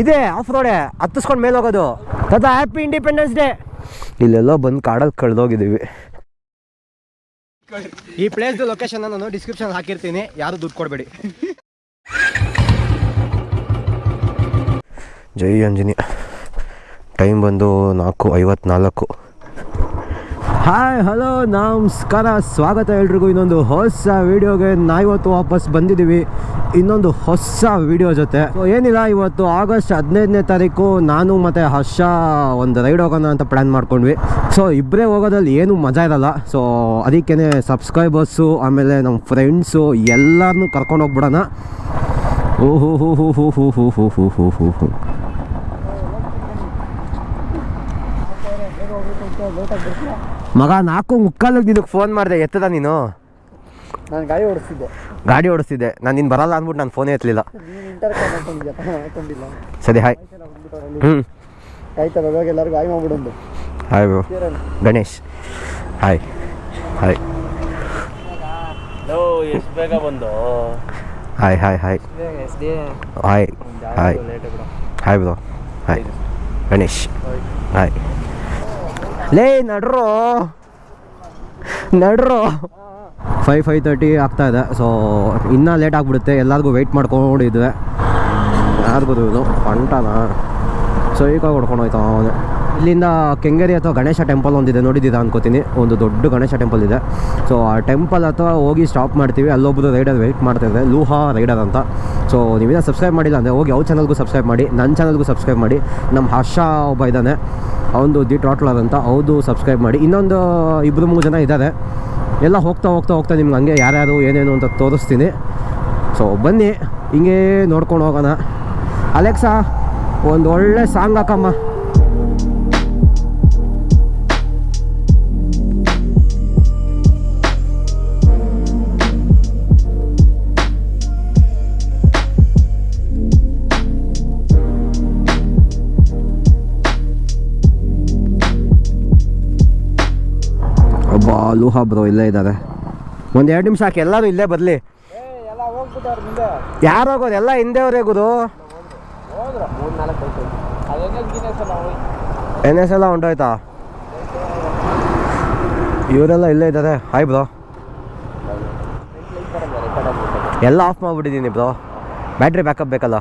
ಇದೆ ಆಫ್ ರೋಡೆ ಹತ್ತಿಸ್ಕೊಂಡು ಮೇಲೆ ಹೋಗೋದು. ತಾತ ಹ್ಯಾಪಿ ಇಂಡಿಪೆಂಡೆನ್ಸ್ ಡೇ ಇಲ್ಲೆಲ್ಲೋ ಬಂದು ಕಾಡಲ್ಲಿ ಕಳೆದೋಗಿದ್ದೀವಿ. ಈ ಪ್ಲೇಸ್ದು ಲೊಕೇಶನ್ ನಾನು ಡಿಸ್ಕ್ರಿಪ್ಷನ್ ಹಾಕಿರ್ತೀನಿ. ಯಾರು ದುಡ್ಡು ಕೊಡಬೇಡಿ. ಜೈ ಅಂಜನಿ ಟೈಮ್ ಬಂದು ನಾಲ್ಕು ಐವತ್ನಾಲ್ಕು. ಹಾಯ್ ಹಲೋ ನಮಸ್ಕಾರ, ಸ್ವಾಗತ ಎಲ್ರಿಗೂ. ಇನ್ನೊಂದು ಹೊಸ ವೀಡಿಯೋಗೆ ನಾ ಇವತ್ತು ವಾಪಸ್ ಬಂದಿದ್ದೀವಿ. ಇನ್ನೊಂದು ಹೊಸ ವಿಡಿಯೋ ಜೊತೆ. ಏನಿಲ್ಲ, ಇವತ್ತು ಆಗಸ್ಟ್ ಹದಿನೈದನೇ ತಾರೀಕು ನಾನು ಮತ್ತು ಹರ್ಷ ಒಂದು ರೈಡ್ ಹೋಗೋಣ ಅಂತ ಪ್ಲ್ಯಾನ್ ಮಾಡ್ಕೊಂಡ್ವಿ. ಸೊ ಇಬ್ಬರೇ ಹೋಗೋದ್ರಲ್ಲಿ ಏನು ಮಜಾ ಇರಲ್ಲ. ಸೊ ಅದಕ್ಕೇ ಸಬ್ಸ್ಕ್ರೈಬರ್ಸು ಆಮೇಲೆ ನಮ್ಮ ಫ್ರೆಂಡ್ಸು ಎಲ್ಲರನ್ನೂ ಕರ್ಕೊಂಡು ಹೋಗ್ಬಿಡೋಣ. ಓಹೋ ಮಗ ನಾಲ್ಕು ಮುಕ್ಕಾಲಕ್ಕೆ ಇದಕ್ಕೆ ಫೋನ್ ಮಾಡಿದೆ ಎತ್ತದ ನೀನು? ನಾನು ಗಾಡಿ ಓಡಿಸ್ತಿದ್ದೆ. ಗಾಡಿ ಓಡಿಸ್ತಿದ್ದೆ. ನಾನು ನೀನು ಬರಲ್ಲ ಅಂದ್ಬಿಟ್ಟು ನಾನು ಫೋನೇ ಎತ್ತಲಿಲ್ಲ. ಸರಿ ಹಾಯ್ ಹ್ಞೂ ಆಯ್ತಲ್ಲ ಇವಾಗ ಎಲ್ಲರಿಗೂ hi ಮಾಡ್ಬಿಡೊಂದು hi bro Ganesh. Hi hi ಎಷ್ಟು ಬೇಗ ಬಂದು? Hi hi hi hi hi hi bro hi Ganesh. Hi ಲೇ, ನಡ್ರೋ. ನಡ್ರೋ. ಫೈವ್ ಫೈವ್ ತರ್ಟಿ ಆಗ್ತಾ ಇದೆ. ಸೊ ಇನ್ನೂ ಲೇಟ್ ಆಗಿಬಿಡುತ್ತೆ. ಎಲ್ಲರಿಗೂ ವೆಯ್ಟ್ ಮಾಡ್ಕೊಂಡಿದ್ವಿ. ಯಾರಿಗೂ ಇದು ಹೊಂಟಾನ ಸೊ ಈಗ ಹೊಡ್ಕೊಂಡು ಹೋಯ್ತಾ ಇಲ್ಲಿಂದ ಕೆಂಗೇರಿ ಅಥವಾ ಗಣೇಶ ಟೆಂಪಲ್ ಒಂದಿದೆ ನೋಡಿದ್ದೀರಾ ಅನ್ಕೋತೀನಿ. ಒಂದು ದೊಡ್ಡ ಗಣೇಶ ಟೆಂಪಲ್ ಇದೆ. ಸೊ ಆ ಟೆಂಪಲ್ ಅಥವಾ ಹೋಗಿ ಸ್ಟಾಪ್ ಮಾಡ್ತೀವಿ. ಅಲ್ಲೊಬ್ಬರು ರೈಡರ್ ವೆಯ್ಟ್ ಮಾಡ್ತಿದ್ದಾರೆ ಲೂಹಾ ರೈಡರ್ ಅಂತ. ಸೊ ನೀವಿನ ಸಬ್ಸ್ಕ್ರೈಬ್ ಮಾಡಿಲ್ಲ ಅಂದರೆ ಹೋಗಿ ಅವ್ರ ಚಾನಲ್ಗೂ ಸಬ್ಸ್ಕ್ರೈಬ್ ಮಾಡಿ ನನ್ನ ಚಾನಲ್ಗೂ ಸಬ್ಸ್ಕ್ರೈಬ್ ಮಾಡಿ. ನಮ್ಮ ಹರ್ಷ ಒಬ್ಬ ಇದ್ದಾನೆ. ಅವನು ದಿ ಟ್ರಾಟ್ಲರ್ ಅಂತ. ಹೌದು ಸಬ್ಸ್ಕ್ರೈಬ್ ಮಾಡಿ. ಇನ್ನೊಂದು ಇಬ್ಬರು ಮೂರು ಜನ ಇದ್ದಾರೆ. ಎಲ್ಲ ಹೋಗ್ತಾ ಹೋಗ್ತಾ ಹೋಗ್ತಾ ನಿಮ್ಗೆ ಹಂಗೆ ಯಾರ್ಯಾರು ಏನೇನು ಅಂತ ತೋರಿಸ್ತೀನಿ. ಸೊ ಬನ್ನಿ. ಹಿಂಗೆ ನೋಡ್ಕೊಂಡು ಹೋಗೋಣ. ಅಲೆಕ್ಸಾ ಒಂದು ಒಳ್ಳೆ ಸಾಂಗ್ ಹಾಕಮ್ಮ. ಲೂಹಾ ಬ್ರೋ, ಇಲ್ಲೇ ಇದ್ದಾರೆ ಒಂದು ಎರಡು ನಿಮಿಷ ಹಾಕಿ, ಎಲ್ಲರೂ ಇಲ್ಲೇ ಬರಲಿ. ಯಾರು ಹೋಗೋದು ಎಲ್ಲ ಹಿಂದೆ ಗುರು. ಎನ್ ಎಸ್ ಎಲ್ಲ ಹೊಂಟೋಯ್ತಾ ಇವರೆಲ್ಲ ಇಲ್ಲೇ ಇದ್ದಾರೆ ಹಾಯ್ ಬ್ರೋ. ಎಲ್ಲ ಆಫ್ ಮಾಡಿಬಿಟ್ಟಿದ್ದೀನಿ ಬ್ರೋ. ಬ್ಯಾಟ್ರಿ ಬ್ಯಾಕಪ್ ಬೇಕಲ್ಲ.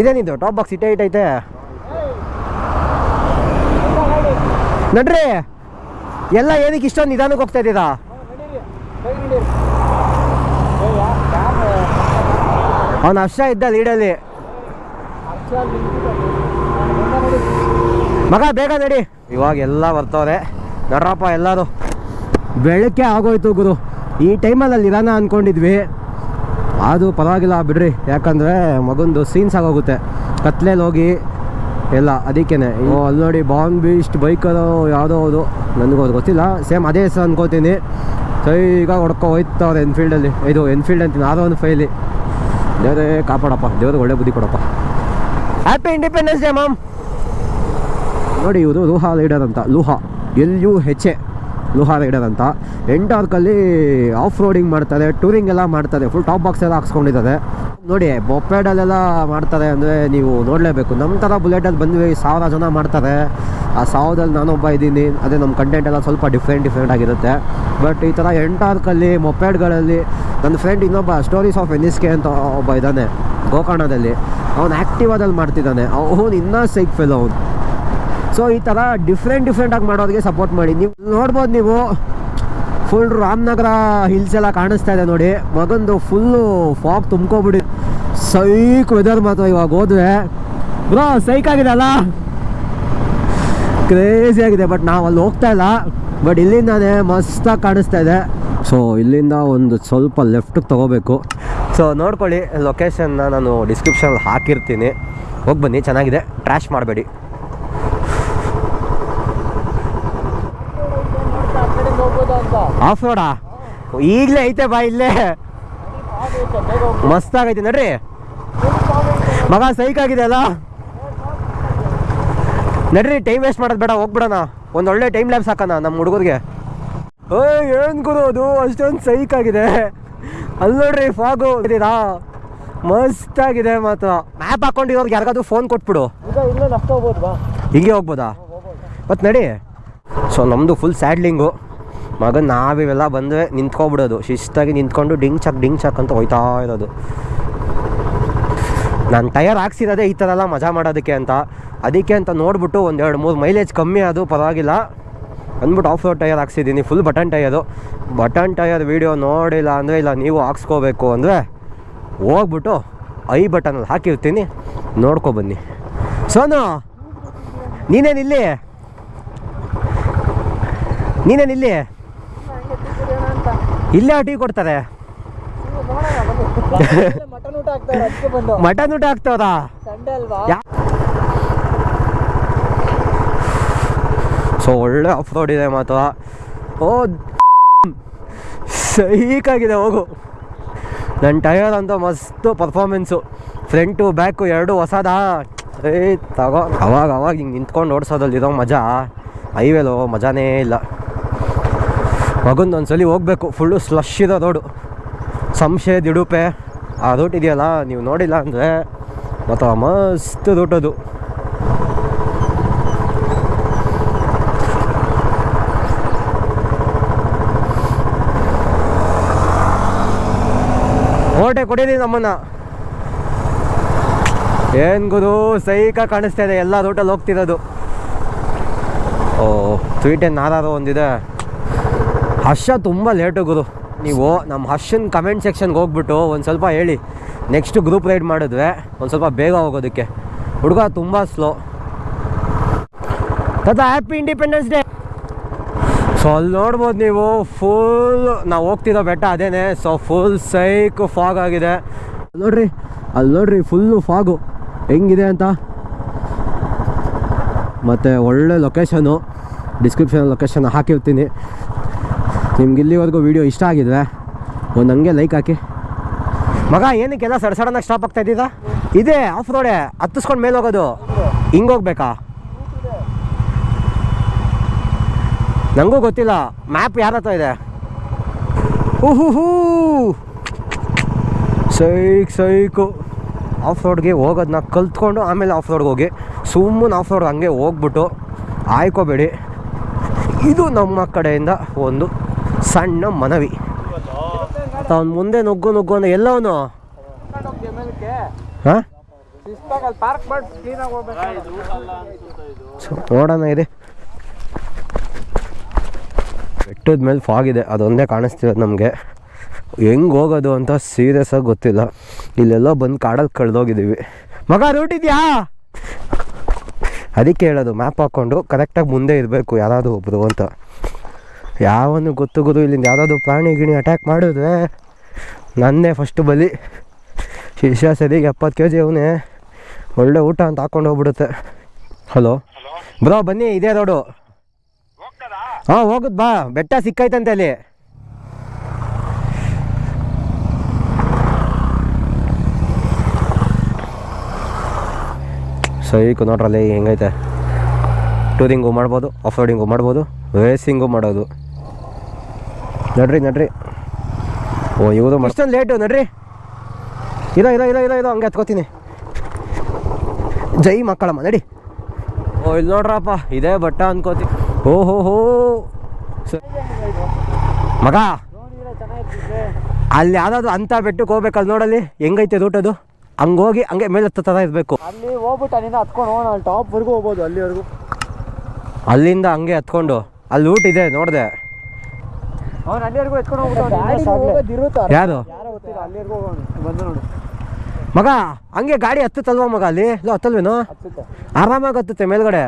ಇದೇನಿದು ಟಾಪ್ ಬಾಕ್ಸ್ ಇಟ್ಟೇ, ಇಟ್ಟೈತೆ. ನಡ್ರಿ. ಎಲ್ಲ ಏನಕ್ಕೆ ಇಷ್ಟೊಂದು ನಿಧಾನಕ್ಕೆ ಹೋಗ್ತಾ ಇದ್ದೀರಾ? ಅವನ ಹರ್ಷ ಇದ್ದ ಲೀಡಲ್ಲಿ ಮಗ, ಬೇಗ ನಡಿ. ಇವಾಗ ಎಲ್ಲ ಬರ್ತವ್ರೆ. ನಡ್ರಪ್ಪ ಎಲ್ಲರೂ. ಬೆಳಗ್ಗೆ ಆಗೋಯ್ತು ಗುರು. ಈ ಟೈಮಲ್ಲಿ ಅಲ್ಲಿ ಇರೋಣ ಅಂದ್ಕೊಂಡಿದ್ವಿ ಅದು ಪರವಾಗಿಲ್ಲ, ಬಿಡ್ರಿ. ಯಾಕಂದರೆ ಮಗಂದು ಸೀನ್ಸ್ ಆಗೋಗುತ್ತೆ. ಕತ್ಲೇಲಿ ಹೋಗಿ, ಎಲ್ಲ, ಅದಕ್ಕೇನೆ. ಅಲ್ಲಿ ನೋಡಿ ಬಾಂಬ್ ಬೀಸ್ಟ್ ಬೈಕರು ಯಾವುದೋ ಅದು. ನನಗೂ ಅದು ಗೊತ್ತಿಲ್ಲ. ಸೇಮ್ ಅದೇ ಹೆಸರು ಅನ್ಕೋತೀನಿ. ಈಗ ಹೊಡ್ಕೊ ಹೋಯ್ತವ್ರೆ ಎನ್ಫೀಲ್ಡಲ್ಲಿ ಇದು ಎನ್ಫೀಲ್ಡ್ ಅಂತೀನಿ ಆರೋ ಒಂದು ಫೈಲಿ ದೇವರೇ ಕಾಪಾಡಪ್ಪ. ದೇವ್ರಿಗೆ ಒಳ್ಳೆ ಬುದ್ಧಿ ಕೊಡಪ್ಪ. ಹ್ಯಾಪಿ ಇಂಡಿಪೆಂಡೆನ್ಸ್ ಡೇ ಮ್ಯಾಮ್ ನೋಡಿ ಇವರು ಲೂಹಾ ರೈಡರ್ ಅಂತ. ಲೂಹಾ. ಎಲ್ ಯು ಹೆಚ್ ಎ ಲೂಹಾ ರೈಡರ್ ಅಂತ. ಎಂಟಾರ್ಕಲ್ಲಿ ಆಫ್ ರೋಡಿಂಗ್ ಮಾಡ್ತಾರೆ ಟೂರಿಂಗ್ ಎಲ್ಲ ಮಾಡ್ತಾರೆ ಫುಲ್ ಟಾಪ್ ಬಾಕ್ಸ್ ಎಲ್ಲ ಹಾಕ್ಸ್ಕೊಂಡಿದ್ದಾರೆ. ನೋಡಿ ಬೊಪ್ಪೆಡಲ್ಲೆಲ್ಲ ಮಾಡ್ತಾರೆ ಅಂದರೆ ನೀವು ನೋಡಲೇಬೇಕು. ನಮ್ಮ ಥರ ಬುಲೆಟಲ್ಲಿ ಬಂದ್ವಿ, ಸಾವಿರ ಜನ ಮಾಡ್ತಾರೆ. ಆ ಸಾವಿರದಲ್ಲಿ ನಾನೊಬ್ಬ ಇದ್ದೀನಿ. ಅದೇ ನಮ್ಮ ಕಂಟೆಂಟ್ ಎಲ್ಲ ಸ್ವಲ್ಪ ಡಿಫ್ರೆಂಟ್ ಡಿಫ್ರೆಂಟ್ ಆಗಿರುತ್ತೆ. ಬಟ್ ಈ ಥರ ಎಂಟಾರ್ಕಲ್ಲಿ ಮೊಪೆಡ್ಗಳಲ್ಲಿ ನನ್ನ ಫ್ರೆಂಡ್ ಇನ್ನೊಬ್ಬ ಸ್ಟೋರೀಸ್ ಆಫ್ ಎನ್ ಎಸ್ ಅಂತ ಒಬ್ಬ ಇದ್ದಾನೆ, ಗೋಕರ್ಣದಲ್ಲಿ. ಅವನು ಆ್ಯಕ್ಟಿವಾದಲ್ಲಿ ಮಾಡ್ತಿದ್ದಾನೆ. ಅವನು ಇನ್ನೂ ಸೈಕ್ ಫೆಲ್ ಅವನು. ಸೊ ಈ ಥರ ಡಿಫ್ರೆಂಟ್ ಡಿಫ್ರೆಂಟಾಗಿ ಮಾಡೋರಿಗೆ ಸಪೋರ್ಟ್ ಮಾಡಿ. ನೀವು ನೋಡ್ಬೋದು ನೀವು. ಫುಲ್ ರಾಮನಗರ ಹಿಲ್ಸ್ ಎಲ್ಲ ಕಾಣಿಸ್ತಾ ಇದೆ ನೋಡಿ. ಮಗಂದು ಫುಲ್ಲು ಫಾಗ್ ತುಂಬ್ಕೊಬಿಡಿ. ಸೈಕ್ ವೆದರ್ ಮಾತ್ರ ಇವಾಗ ಹೋದ್ರೆ. ಬ್ರೋ ಸೈಕ್ ಆಗಿದೆ ಅಲ್ಲ? ಕ್ರೇಜಿ ಆಗಿದೆ ಬಟ್ ನಾವು ಅಲ್ಲಿ ಹೋಗ್ತಾ ಇಲ್ಲ. ಬಟ್ ಇಲ್ಲಿಂದಾನೆ ಮಸ್ತಾಗಿ ಕಾಣಿಸ್ತಾ ಇದೆ. ಸೊ ಇಲ್ಲಿಂದ ಒಂದು ಸ್ವಲ್ಪ ಲೆಫ್ಟಿಗೆ ತಗೋಬೇಕು. ಸೊ ನೋಡ್ಕೊಳ್ಳಿ ಲೊಕೇಶನ್ನ ನಾನು ಡಿಸ್ಕ್ರಿಪ್ಷನಲ್ಲಿ ಹಾಕಿರ್ತೀನಿ. ಹೋಗಿ ಬನ್ನಿ, ಚೆನ್ನಾಗಿದೆ. ಟ್ರ್ಯಾಶ್ ಮಾಡಬೇಡಿ ಆ ಕಡೆಯಿಂದ ಹೋಗ್ಬೋದಾ ಅಂತ ಆಫ್ ರೋಡಾ ಈಗಲೇ ಐತೆ ಬಾ ಇಲ್ಲೇ. ಹೋಗ್ಬೋದು ಮಸ್ತಾಗೈತೆ ನಡ್ರಿ. ಮಗ ಸೈಕ್ ಆಗಿದೆ ಅಲ್ಲ? ನಡ್ರಿ ಟೈಮ್ ವೇಸ್ಟ್ ಮಾಡೋದು ಬೇಡ ಹೋಗ್ಬಿಡೋಣ. ಒಂದು ಒಳ್ಳೆ ಟೈಮ್ ಲ್ಯಾಬ್ಸ್ ಹಾಕೋಣ ನಮ್ಮ ಹುಡುಗರಿಗೆ. ಏಯ್ ಏನು ಗುರು ಅದು? ಅಷ್ಟೊಂದು ಸೈಕ್ ಆಗಿದೆ. ಅಲ್ಲಿ ನೋಡ್ರಿ ಫಾಗು ಇದೀರಾ ಮಸ್ತಾಗಿದೆ ಮಾತ್ರ. ಮ್ಯಾಪ್ ಹಾಕೊಂಡಿರೋರ್ಗೆ ಯಾರಿಗಾದ್ರೂ ಫೋನ್ ಕೊಟ್ಬಿಡು. ಹಿಂಗೆ ಹೋಗ್ಬೋದಾ? ಮತ್ತೆ ನಡಿ. ಸೊ ನಮ್ಮದು ಫುಲ್ ಸ್ಯಾಡ್ಲಿಂಗು ಮಗನ್ ನಾವಿವೆಲ್ಲ ಬಂದರೆ ನಿಂತ್ಕೊಬಿಡೋದು. ಶಿಸ್ತಾಗಿ ನಿಂತ್ಕೊಂಡು ಡಿಂಗ್ ಚಕ್ ಡಿಂಗ್ ಚಕ್ ಅಂತ ಹೋಯ್ತಾ ಇರೋದು. ನಾನು ಟಯರ್ ಹಾಕ್ಸಿರೋದೇ ಈ ಥರ ಎಲ್ಲ ಮಜಾ ಮಾಡೋದಕ್ಕೆ ಅಂತ. ಅದಕ್ಕೆ ಅಂತ ನೋಡ್ಬಿಟ್ಟು ಎರಡು ಮೂರು ಮೈಲೇಜ್ ಕಮ್ಮಿ ಅದು ಪರವಾಗಿಲ್ಲ. ಅಂದ್ಬಿಟ್ಟು off road tyre ಹಾಕ್ಸಿದ್ದೀನಿ full button tyre button tyre video ನೋಡಿಲ್ಲ ಅಂದರೆ ಇಲ್ಲ, ನೀವು ಹಾಕ್ಸ್ಕೋಬೇಕು ಅಂದರೆ ಹೋಗ್ಬಿಟ್ಟು ಐ ಬಟನಲ್ಲಿ ಹಾಕಿರ್ತೀನಿ. ನೋಡ್ಕೊಬನ್ನಿ ಸೋನು, ನೀನೇನಿಲ್ಲಿ? ನೀನೇನಿಲ್ಲಿ? ಇಲ್ಲೇ ಟೀ ಕೊಡ್ತಾರೆ. ಮಟನ್ ಊಟ ಆಗ್ತದ? ಸೊ ಒಳ್ಳೆ ಆಫ್ ರೋಡ್ ಇದೆ ಮಾತು ಓ, ಸೈಕಾಗಿದೆ, ಹೋಗು. ನನ್ನ ಟೈರ್ ಅಂತ ಮಸ್ತು ಪರ್ಫಾರ್ಮೆನ್ಸು ಫ್ರಂಟು ಬ್ಯಾಕು ಎರಡು ಹೊಸದಾ? ಏ, ತಗೋ, ಅವಾಗ ಅವಾಗ ಹಿಂಗೆ ನಿಂತ್ಕೊಂಡು ಓಡಿಸೋದ್ರಲ್ಲಿರೋ ಮಜಾ. ಹೈವೇಲೋ ಮಜಾನೇ ಇಲ್ಲ. ಮಗಂದು ಒಂದ್ಸಲಿ ಹೋಗ್ಬೇಕು. ಫುಲ್ಲು ಸ್ಲಶ್ ಇರೋ ರೋಡು ಸಂಶಯ, ದಿಡುಪೆ. ಆ ರೂಟ್ ಇದೆಯಲ್ಲ, ನೀವು ನೋಡಿಲ್ಲ ಅಂದರೆ ಮತ್ತು ಮಸ್ತ್ ಅದು. ಓಟೆ ಕೊಡಿದೀನಿ ನಮ್ಮನ್ನ. ಏನು ಗುರು, ಸೈಕ ಕಾಣಿಸ್ತಾ ಇದೆ. ಎಲ್ಲ ರೂಟಲ್ಲಿ ಹೋಗ್ತಿರೋದು. ಓ, ಸ್ವೀಟ್ ಏನು ಆರಾರು ಒಂದಿದೆ. ಹರ್ಷ ತುಂಬ ಲೇಟು ಗುರು. ನೀವು ನಮ್ಮ ಹರ್ಷನ್ ಕಮೆಂಟ್ ಸೆಕ್ಷನ್ಗೆ ಹೋಗ್ಬಿಟ್ಟು ಒಂದು ಸ್ವಲ್ಪ ಹೇಳಿ. ನೆಕ್ಸ್ಟ್ ಗ್ರೂಪ್ ರೈಡ್ ಮಾಡಿದ್ವಿ ಒಂದು ಸ್ವಲ್ಪ ಬೇಗ ಹೋಗೋದಕ್ಕೆ. ಹುಡುಗ ತುಂಬ ಸ್ಲೋ ತಾತ ಹ್ಯಾಪಿ ಇಂಡಿಪೆಂಡೆನ್ಸ್ ಡೇ ಸೊ ಅಲ್ಲಿ ನೋಡ್ಬೋದು ನೀವು ಫುಲ್ ನಾವು ಹೋಗ್ತಿರೋ ಬೆಟ್ಟ ಅದೇನೆ. ಸೊ ಫುಲ್ ಸೈಕ್ ಫಾಗ್ ಆಗಿದೆ. ನೋಡ್ರಿ, ಅಲ್ಲಿ ನೋಡ್ರಿ ಫುಲ್ಲು ಫಾಗು ಹೆಂಗಿದೆ ಅಂತ? ಮತ್ತು ಒಳ್ಳೆ ಲೊಕೇಶನು ಡಿಸ್ಕ್ರಿಪ್ಷನ್ ಲೊಕೇಶನ್ ಹಾಕಿರ್ತೀನಿ. ನಿಮ್ಗೆ ಇಲ್ಲಿವರೆಗೂ ವೀಡಿಯೋ ಇಷ್ಟ ಆಗಿದ್ರೆ ಒಂದು ಹಂಗೆ ಲೈಕ್ ಹಾಕಿ. ಮಗ, ಏನಕ್ಕೆಲ್ಲ ಸಡ್ ಸಡನ್ನಾಗಿ ಸ್ಟಾಪ್ ಆಗ್ತಾ ಇದ್ದೀರಾ? ಇದೆ ಆಫ್ ರೋಡೆ ಹತ್ತಿಸ್ಕೊಂಡು ಮೇಲೆ ಹೋಗೋದು. ಹಿಂಗೆ ಹೋಗ್ಬೇಕಾ? ನನಗೂ ಗೊತ್ತಿಲ್ಲ ಮ್ಯಾಪ್ ಯಾರ ಹತ್ರ ಇದೆ? ಹೂ ಸೈಕ್, ಸೈಕು. ಆಫ್ ರೋಡ್ಗೆ ಹೋಗೋದನ್ನ ಕಲ್ತ್ಕೊಂಡು ಆಮೇಲೆ ಆಫ್ ರೋಡ್ಗೆ ಹೋಗಿ. ಸುಮ್ಮನೆ ಆಫ್ ರೋಡ್ ಹಂಗೆ ಹೋಗ್ಬಿಟ್ಟು, ಆಯ್ಕೋಬೇಡಿ. ಇದು ನಮ್ಮ ಕಡೆಯಿಂದ ಒಂದು ಸಣ್ಣ ಮನವಿ. ಅವ್ನು ಮುಂದೆ ನುಗ್ಗು ನುಗ್ಗು ಅಂದ್ರೆ ಎಲ್ಲವನು? ನೋಡೋಣ ಇದೆ. ಬೆಟ್ಟದ ಮೇಲೆ ಫಾಗ್ ಇದೆ, ಅದೊಂದೇ ಕಾಣಿಸ್ತಿರೋದು ನಮಗೆ. ಹೆಂಗೆ ಹೋಗೋದು ಅಂತ ಸೀರಿಯಸ್ ಆಗಿ ಗೊತ್ತಿಲ್ಲ. ಇಲ್ಲೆಲ್ಲ ಬಂದು ಕಾಡಲ್ಲಿ ಕಳೆದೋಗಿದ್ದೀವಿ. ಮಗ ರೂಟ್ ಇದೆಯಾ? ಅದಕ್ಕೆ ಹೇಳೋದು ಮ್ಯಾಪ್ ಹಾಕ್ಕೊಂಡು ಕರೆಕ್ಟಾಗಿ ಮುಂದೆ ಇರಬೇಕು, ಯಾರಾದರೂ ಒಬ್ಬರು ಅಂತ. ಯಾವನು ಗೊತ್ತು ಗೊತ್ತು ಇಲ್ಲಿಂದ ಯಾವುದಾದ್ರು ಪ್ರಾಣಿ ಗಿಣಿ ಅಟ್ಯಾಕ್ ಮಾಡಿದ್ರೆ ನನ್ನೇ ಫಸ್ಟ್ ಬಲಿ. ಶಿಷ್ಯ ಸರಿಗೆ ಎಪ್ಪತ್ತು ಕೆ ಜಿ ಅವನೇ. ಒಳ್ಳೆ ಊಟ ಅಂತ ಹಾಕೊಂಡು ಹೋಗ್ಬಿಡುತ್ತೆ. ಹಲೋ ಬ್ರೋ ಬನ್ನಿ ಇದೇ ರೋಡು ಹಾಂ ಹೋಗುದ್ ಬಾ. ಬೆಟ್ಟ ಸಿಕ್ಕೈತಂತೆ ಅಲ್ಲಿ. ಸೈಕು ನೋಡ್ರಲ್ಲಿ ಹೆಂಗೈತೆ? ಟೂರಿಂಗು ಮಾಡ್ಬೋದು ಆಫ್ ರೋಡಿಂಗು ಮಾಡ್ಬೋದು ರೇಸಿಂಗು ಮಾಡೋದು ನಡ್ರಿ ನಡ್ರಿ. ಓ ಇವರು ಮಸ್ತೊಂದು ಲೇಟು ನಡ್ರಿ. ಇರೋ ಇರೋ ಇರೋ ಇರೋ ಇರೋ ಹಂಗೆ ಹತ್ಕೋತೀನಿ. ಜೈ ಮಕ್ಕಳಮ್ಮ ನಡಿ. ಓ ಇಲ್ಲಿ ನೋಡ್ರಪ್ಪ ಇದೇ ಬಟ್ಟ ಅನ್ಕೋತಿ. ಓ ಹೋ ಹೋ. ಮಗ ಅಲ್ಲಿ ಯಾವ್ದಾದ್ರು ಅಂತ ಬೆಟ್ಟಕ್ಕೆ ಹೋಗ್ಬೇಕಲ್ಲಿ ನೋಡಲ್ಲಿ? ಹೆಂಗೈತೆ ರೂಟ್ ಅದು ಹಂಗೆ ಹೋಗಿ ಹಂಗೆ ಮೇಲೆ ಹತ್ತೋ ಥರ ಇರಬೇಕು ಅಲ್ಲಿ ಹೋಗ್ಬಿಟ್ಟು ಅಲ್ಲಿಂದ ಹತ್ಕೊಂಡು ಹೋಗೋಣ ಅಲ್ಲಿ ಟಾಪ್ವರೆಗೂ ಹೋಗ್ಬೋದು ಅಲ್ಲಿವರೆಗೂ. ಅಲ್ಲಿಂದ ಹಂಗೆ ಹತ್ಕೊಂಡು. ಅಲ್ಲಿ ರೂಟ್ ಇದೆ ನೋಡಿದೆ. ಅವ್ನು ಅಲ್ಲಿವರೆಗೂ ಎತ್ಕೊಂಡು ಹೋಗ್ಬಿಟ್ಟು ಯಾರು? ಅಲ್ಲಿವರೆಗೂ ಬಂದು ನೋಡು. ಮಗ ಹಂಗೆ ಗಾಡಿ ಹತ್ತುತ್ತಲ್ವಾ ಮಗ ಅಲ್ಲಿ? ಇಲ್ಲ ಹತ್ತಲ್ವೇನು? ಆರಾಮಾಗಿ ಹತ್ತುತ್ತೆ ಮೇಲ್ಗಡೆ.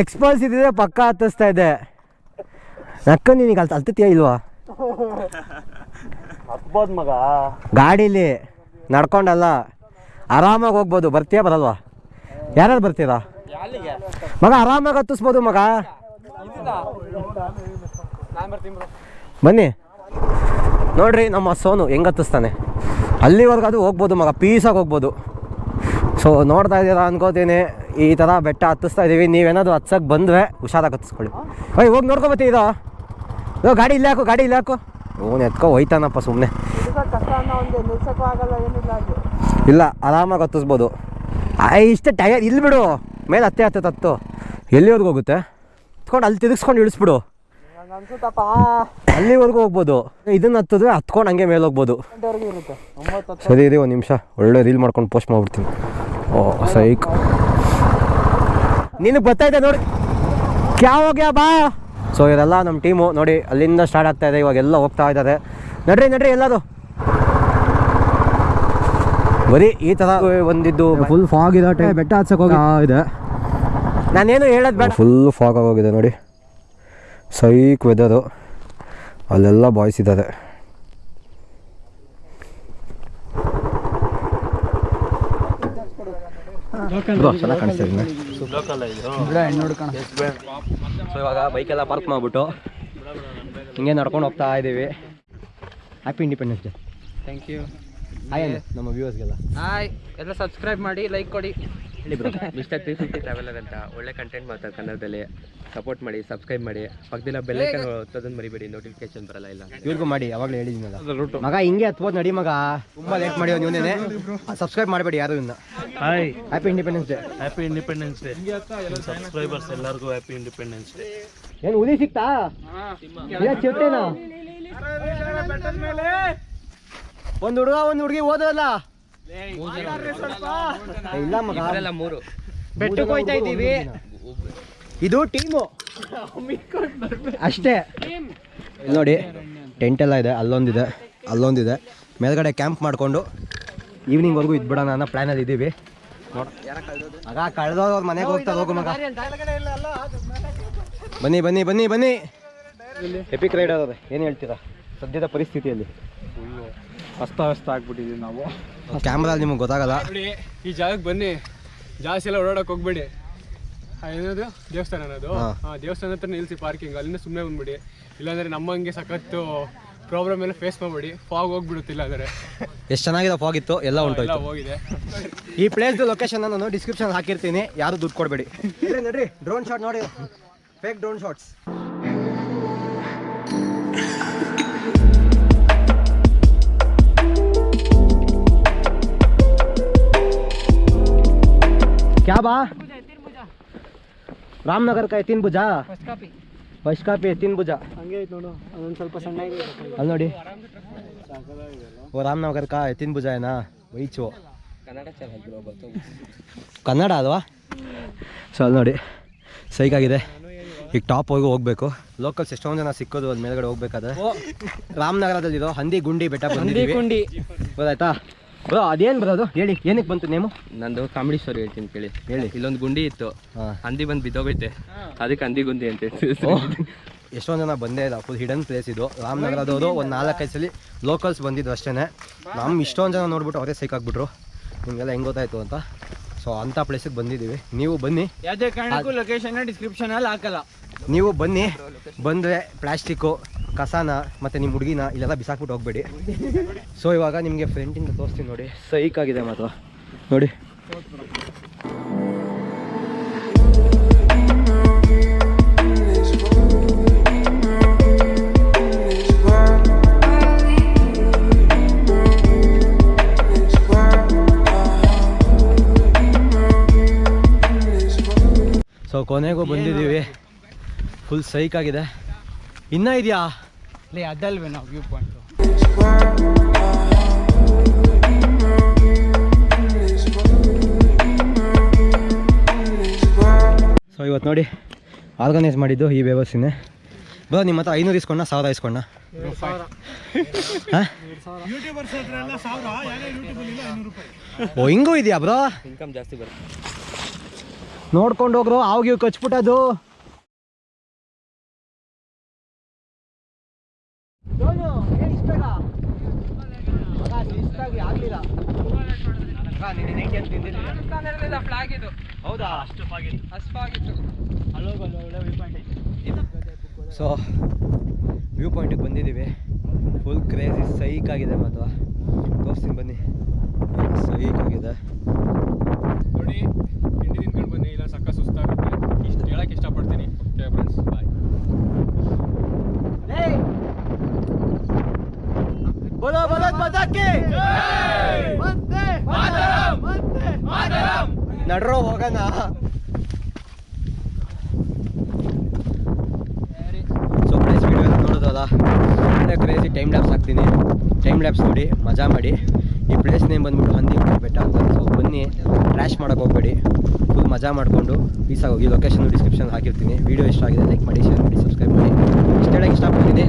ಎಕ್ಸ್ಪಲ್ಸ್ ಇದ್ರೆ ಪಕ್ಕ ಹತ್ತಿಸ್ತಾ ಇದೆ ನಕ್ಕ ನಿನಗೆ ಅಲ್ಲಿ ಹತ್ತತ್ತೀಯ ಇಲ್ವಾ? ಹತ್ಬೋದು ಮಗ. ಗಾಡೀಲಿ ನಡ್ಕೊಂಡಲ್ಲ. ಆರಾಮಾಗಿ ಹೋಗ್ಬೋದು. ಬರ್ತೀಯ ಬರಲ್ವಾ? ಯಾರ್ಯಾರು ಬರ್ತೀರಾ? ಅಲ್ಲಿಗೆ ಮಗ ಆರಾಮಾಗಿ ಹತ್ತಿಸ್ಬೋದು ಮಗ? ನಾನು ಬರ್ತೀನಿ ಬ್ರೋ ಬನ್ನಿ. ನೋಡ್ರಿ ನಮ್ಮ ಸೋನು ಹೆಂಗೆ ಹತ್ತಿಸ್ತಾನೆ. ಅಲ್ಲಿವರೆಗೂ ಅದು ಹೋಗ್ಬೋದು ಮಗ ಪೀಸಾಗಿ ಹೋಗ್ಬೋದು. ಸೊ ನೋಡ್ತಾ ಇದ್ದೀರಾ ಅನ್ಕೋತೀನಿ. ಈ ಥರ ಬೆಟ್ಟ ಹತ್ತಿಸ್ತಾ ಇದ್ದೀವಿ ನೀವೇನಾದ್ರು ಹತ್ಸಕ್ಕೆ ಬಂದ್ವೆ ಹುಷಾರಾಗಿ ಹತ್ತಿಸ್ಕೊಳ್ಳಿ. ಓಯ್ ಹೋಗಿ ನೋಡ್ಕೊಬತ್ತಿ ಇದು ಓ ಗಾಡಿ ಇಲ್ಲೇ ಹಾಕು ಗಾಡಿ ಇಲ್ಲ ಹಾಕು. ಓನ್ ಎತ್ಕೊ ಹೋಯ್ತಾನಪ್ಪ ಸುಮ್ಮನೆ ಇಲ್ಲ ಆರಾಮಾಗಿ ಹತ್ತಿಸ್ಬೋದು. ಇಷ್ಟೇ ಟಯರ್ ಇಲ್ಲಿ ಬಿಡು. ಮೇಲೆ ಹತ್ತೆ ಹತ್ತೆ ತತ್ತು. ಎಲ್ಲಿವರೆಗೂ ಹೋಗುತ್ತೆ? ಹತ್ಕೊಂಡು ಅಲ್ಲಿ ತಿರುಗಿಸ್ಕೊಂಡು ಇಳಿಸ್ಬಿಡು. ಅನ್ಸುತ್ತಪ್ಪ ಅಲ್ಲಿವರೆಗೂ ಹೋಗ್ಬೋದು. ಇದನ್ನ ಹತ್ತಿದ್ರೆ ಹತ್ಕೊಂಡು ಹಂಗೆ ಮೇಲೆ ಹೋಗ್ಬೋದು. ಸರಿ ಇರಿ ಒಂದು ನಿಮಿಷ. ಒಳ್ಳೆ ರೀಲ್ ಮಾಡ್ಕೊಂಡು ಪೋಸ್ಟ್ ಮಾಡ್ಬಿಡ್ತೀನಿ. ಓ ಸೈಕ್. ನಿನಗೆ ಗೊತ್ತಾಯ್ತಾ ನೋಡಿ. ಕ್ಯಾ ಹೋಗ್ಯಾ ಬಾ? ಸೊ ಇದೆಲ್ಲ ನಮ್ಮ ಟೀಮು. ನೋಡಿ ಅಲ್ಲಿಂದ ಸ್ಟಾರ್ಟ್ ಆಗ್ತಾ ಇದೆ. ಇವಾಗ ಎಲ್ಲ ಹೋಗ್ತಾ ಇದ್ದಾರೆ. ನಡ್ರಿ ನಡ್ರಿ ಎಲ್ಲದು ಬರೀ ಈ ತರ ಒಂದಿದ್ದು ಫುಲ್ ಫಾಗ್ ಇದೆ ಬೆಟ್ಟ ಹತ್ಸಕ್ಕೆ ಹೋಗಿ. ಇದೆ. ನಾನೇನು ಹೇಳೋದು ಬೇಡ. ಫುಲ್ ಫಾಗ್ ಆಗೋಗಿದೆ ನೋಡಿ. ಸೈಕ್ ವೆದರು ಅಲ್ಲೆಲ್ಲ ಬಾಯ್ಸ್ ಇದ್ದಾರೆ. ಸೊ ಇವಾಗ ಬೈಕೆಲ್ಲ ಪಾರ್ಕ್ ಮಾಡಿಬಿಟ್ಟು ಹಿಂಗೆ ನಡ್ಕೊಂಡು ಹೋಗ್ತಾ ಇದ್ದೀವಿ happy independence day thank you hi ನಮ್ಮ ವ್ಯೂವರ್ಸ್ಗೆಲ್ಲ ಹಾಯ್ ಎಲ್ಲ ಸಬ್ಸ್ಕ್ರೈಬ್ ಮಾಡಿ ಲೈಕ್ ಕೊಡಿ ಹೇಳಿ bro mister three fifty traveller ಅಂತ ಒಳ್ಳೆ ಕಂಟೆಂಟ್ ಮಾತಾಡ ಕನ್ನಡದಲ್ಲಿ ಸಪೋರ್ಟ್ ಮಾಡಿ ಸಬ್ಸ್ಕ್ರೈಬ್ ಮಾಡಿ ಪಕ್ಕದಲ್ಲ ಬೆಲ್ಲೈಕನ್ ಒತ್ತೋದನ್ನ ಮರಿಬೇಡಿ ನೋಟಿಫಿಕೇಶನ್ ಬರಲ್ಲ ಇಲ್ಲ ಇವ್ರಿಗೂ ಮಾಡಿ ಯಾವಾಗಲೂ ಹೇಳಿದ್ನಲ್ಲ ಮಗ ಹಿಂಗೆ ಹತ್ಬೋದು ನಡಿ ಮಗ ತುಂಬ ಲೇಟ್ ಮಾಡಿ ನೀವೇ ಸಬ್ಸ್ಕ್ರೈಬ್ ಮಾಡಬೇಡಿ ಯಾರು ಇನ್ನ hi happy independence day happy independence day subscribers ಎಲ್ಲರಿಗೂ ಹ್ಯಾಪಿ ಇಂಡಿಪೆಂಡೆನ್ಸ್ ಡೇ ಏನು ಉದಿ ಸಿಕ್ತಾ ಇಲ್ಲ ಚಿರತೆನಾ ಒಂದು ಹುಡುಗ ಒಂದು ಹುಡುಗಿ ಓದೋಲ್ಲ ಇಲ್ಲ ಮಗ. ಮೂರು. ಬೆಟ್ಟಕ್ಕೆ ಹೋಯ್ತಾ ಇದ್ದೀವಿ. ಇದು ಟೀಮು. ಅಷ್ಟೇ. ಇಲ್ಲಿ ನೋಡಿ ಟೆಂಟ್ ಎಲ್ಲ ಇದೆ ಅಲ್ಲೊಂದಿದೆ ಅಲ್ಲೊಂದಿದೆ. ಮೇಲ್ಗಡೆ ಕ್ಯಾಂಪ್ ಮಾಡಿಕೊಂಡು ಈವ್ನಿಂಗ್ವರೆಗೂ ಇದ್ಬಿಡೋಣ ಅನ್ನೋ ಪ್ಲ್ಯಾನಲ್ಲಿ ಇದ್ದೀವಿ ನೋಡ್. ಮಗ ಕಳೆದವ್ರು ಅವ್ರ ಮನೆಗೆ ಹೋಗ್ತಾರೆ ಹೋಗು ಮಗ. ಬನ್ನಿ ಬನ್ನಿ ಬನ್ನಿ ಬನ್ನಿ. ಎಪಿಕ್ ರೈಡ್ ಅದೇ. ಏನು ಹೇಳ್ತೀರಾ? ಸದ್ಯದ ಪರಿಸ್ಥಿತಿಯಲ್ಲಿ. ಅಸ್ತವ್ಯಸ್ತ ಆಗ್ಬಿಟ್ಟಿದೀವಿ ನಾವು. ಕ್ಯಾಮ್ರಾ ನಿಮಗೆ ಗೊತ್ತಾಗಲ್ಲ. ಬಿಡಿ ಈ ಜಾಗಕ್ಕೆ ಬನ್ನಿ. ಜಾಸ್ತಿ ಎಲ್ಲ ಓಡಾಡಕ್ ಹೋಗ್ಬೇಡಿ. ಆ, ಏನದು? ದೇವಸ್ಥಾನ ಅನ್ನೋದು? ದೇವಸ್ಥಾನ ಹತ್ರ ನಿಲ್ಸಿ ಪಾರ್ಕಿಂಗ್ ಅಲ್ಲಿಂದ ಸುಮ್ಮನೆ ಬಂದ್ಬಿಡಿ. ಇಲ್ಲಾಂದ್ರೆ ನಮ್ಮಂಗೆ ಸಖತ್ತು ಪ್ರಾಬ್ಲಮ್ ಎಲ್ಲ ಫೇಸ್ ಮಾಡ್ಬಿಡಿ. ಫಾಗ್ ಹೋಗ್ಬಿಡುತ್ತೆ ಇಲ್ಲಾಂದ್ರೆ ಎಷ್ಟು ಚೆನ್ನಾಗಿದೆ ಫಾಗ್ ಇತ್ತು? ಎಲ್ಲ ಉಂಟು ಹೋಗಿದೆ. ಈ ಪ್ಲೇಸ್ ಲೊಕೇಶನ್ ನಾನು ಡಿಸ್ಕ್ರಿಪ್ಷನ್ ಹಾಕಿರ್ತೀನಿ. ಯಾರು ದುಡ್ಡು ಕೊಡಬೇಡಿ. ನಡ್ರಿ. ಡ್ರೋನ್ ಶಾಟ್ ನೋಡಿ. ಫೇಕ್ ಡ್ರೋನ್ ಶಾಟ್ಸ್ क्या बा ರಾಮನಗರ ಕಾಯಿ ತಿನ್ ಭುಜಾ ಫಸ್ಟ್ ಕಾಪಿ ತಿನ್ ಭುಜಾ ಹಂಗೆ ಐತೆ ನೋಡು ಅದೊಂದು ಸ್ವಲ್ಪ ಸಣ್ಣ ಅಲ್ಲಿ ನೋಡಿ ಓ ರಾಮನಗರ ಕಾ ತಿನ್ ಭುಜಾ ಏನಾ ವೈಚು ಕನ್ನಡ ಚೆನ್ನಾಗಿ ಕನ್ನಡ ಅಲ್ವಾ ಸೊ ಅಲ್ಲಿ ನೋಡಿ ಸೈಕಾಗಿದೆ ಈಗ ಟಾಪ್ ಹೋಗಿ ಹೋಗ್ಬೇಕು ಲೋಕಲ್ಸ್ ಎಷ್ಟೊಂದು ಜನ ಸಿಕ್ಕೋದು ಅಲ್ಲಿ ಮೇಲ್ಗಡೆ ಹೋಗ್ಬೇಕಾದ್ರೆ ರಾಮನಗರದಲ್ಲಿರೋ ಹಂದಿ ಗುಂಡಿ ಬೆಟ್ಟ ಬಂದಿದ್ದೀವಿ ಕುಂಡಿ ಗೊತ್ತಾಯ್ತಾ ಬ್ರೋ ಅದೇನು ಬರೋದು? ಹೇಳಿ ಏನಕ್ಕೆ ಬಂತು ನೇಮು? ನಂದು ಕಾಮಿಡಿ ಸ್ಟೋರಿ ಹೇಳ್ತೀನಿ ಕೇಳಿ. ಹೇಳಿ. ಇಲ್ಲೊಂದು ಗುಂಡಿ ಇತ್ತು. ಹಂದಿ ಬಂದು ಬಿದ್ದೋಗೈತೆ. ಅದಕ್ಕೆ ಹಂದಿ ಗುಂಡಿ ಅಂತ ಎಷ್ಟೊಂದು ಜನ ಬಂದೇ ಇಲ್ಲ. ಫುಲ್ ಹಿಡನ್ ಪ್ಲೇಸ್ ಇದು. ರಾಮನಗರದವರು ಒಂದು ನಾಲ್ಕೈದು ಸಲ ಲೋಕಲ್ಸ್ ಬಂದಿದ್ದು ಅಷ್ಟೇ ನಮ್ಮ ಇಷ್ಟೊಂದು ಜನ ನೋಡ್ಬಿಟ್ಟು ಅವರೇ ಸಿಕ್ಕಾಕ್ಬಿಟ್ರು ನಿಮಗೆಲ್ಲ ಹೆಂಗ್ ಗೊತ್ತಾಯ್ತು ಅಂತ. ಸೊ ಅಂಥ ಪ್ಲೇಸಿಗೆ ಬಂದಿದ್ದೀವಿ. ನೀವು ಬನ್ನಿ. ಯಾವುದೇ ಕಾರಣಕ್ಕೂ ಲೊಕೇಶನ್ ಡಿಸ್ಕ್ರಿಪ್ಷನ್ ಅಲ್ಲಿ ಹಾಕಲ್ಲ. ನೀವು ಬನ್ನಿ. ಬಂದರೆ ಪ್ಲಾಸ್ಟಿಕ್ಕು ಕಸಾನ ಮತ್ತು ನಿಮ್ಮ ಹುಡುಗಿನ ಇಲ್ಲೆಲ್ಲ ಬಿಸಾಕ್ಬಿಟ್ಟು ಹೋಗ್ಬೇಡಿ. ಸೊ ಇವಾಗ ನಿಮಗೆ ಫ್ರೆಂಟಿಂದ ತೋರಿಸ್ತೀನಿ ನೋಡಿ. ಸೈಕ್ ಆಗಿದೆ ಮಾತ್ರ. ನೋಡಿ. ಸೊ ಕೊನೆಗೂ ಬಂದಿದ್ದೀವಿ. ಫುಲ್ ಸೈಕ್ ಆಗಿದೆ. ಇನ್ನೂ ಇದೆಯಾ? ಲೇ ಅದಲ್ವೇ ನಾವು ವ್ಯೂ ಪಾಯಿಂಟ್ ಸೊ ಇವತ್ತು ನೋಡಿ ಆರ್ಗನೈಸ್ ಮಾಡಿದ್ದು ಈ ವ್ಯವಸ್ಥೆನೇ. ಬರೋ ನಿಮ್ಮ ಹತ್ರ ಐನೂರು ಇಸ್ಕೊಂಡ ಸಾವಿರ ಇಸ್ಕೊಂಡ ಓ ಹಿಂಗೂ ಇದೆಯಾ ಬ್ರೋ? ಇನ್ಕಮ್ ಜಾಸ್ತಿ ಬರುತ್ತೆ. ನೋಡ್ಕೊಂಡು ಹೋಗ್ರು ಇವ್ ಕಚ್ಬಿಟ್ಟದು ಫ್ಲಾಗ್ ಇದು. ಹೌದಾ? ಅಷ್ಟು ಆಗಿತ್ತು ಸೊ ವ್ಯೂ ಪಾಯಿಂಟಿಗೆ ಬಂದಿದ್ದೀವಿ. ಫುಲ್ ಕ್ರೇಜಿ ಸೈಕ್ ಆಗಿದೆ ಮಾತ್ರ. ತೋರಿಸ್ತೀನಿ ಬನ್ನಿ. ಸೈಕ್ ಆಗಿದೆ ನೋಡಿ ತಿಂಡಿ ತಿನ್ಕೊಂಡು ಬನ್ನಿ ಬೋಲೋ ಭಾರತ್ ಮಾತಾ ಕಿ ನಡ್ರೋ ಹೋಗೋಣ ಸೊ ಪ್ಲೇಸ್ ವಿಡಿಯೋ ಎಲ್ಲ ನೋಡೋದಲ್ಲ ಒಳ್ಳೆ ಕ್ರೇಜಿ ಟೈಮ್ ಲ್ಯಾಬ್ಸ್ ಹಾಕ್ತೀನಿ ಟೈಮ್ ಲ್ಯಾಬ್ಸ್ ನೋಡಿ ಮಜಾ ಮಾಡಿ ಈ ಪ್ಲೇಸ್ ನೇಮ್ ಬಂದ್ಬಿಟ್ಟು ಹಂದಿ ಬೆಟ್ಟ ಅಂತ ಸೊ ಬನ್ನಿ ಟ್ರ್ಯಾಶ್ ಮಾಡೋಕೆ ಹೋಗಬೇಡಿ. ಫುಲ್ ಮಜಾ ಮಾಡಿಕೊಂಡು ಪೀಸಾಗಿ ಹೋಗಿ ಲೊಕೇಶನ್ ಡಿಸ್ಕ್ರಿಪ್ಷನ್ ಹಾಕಿರ್ತೀನಿ. ವೀಡಿಯೋ ಇಷ್ಟ ಆಗಿದೆ ಲೈಕ್ ಮಾಡಿ ಶೇರ್ ಮಾಡಿ ಸಬ್ಸ್ಕ್ರೈಬ್ ಮಾಡಿ. ಇಷ್ಟ ಹೇಳಕ್ಕೆ ಇಷ್ಟಪಡ್ತೀನಿ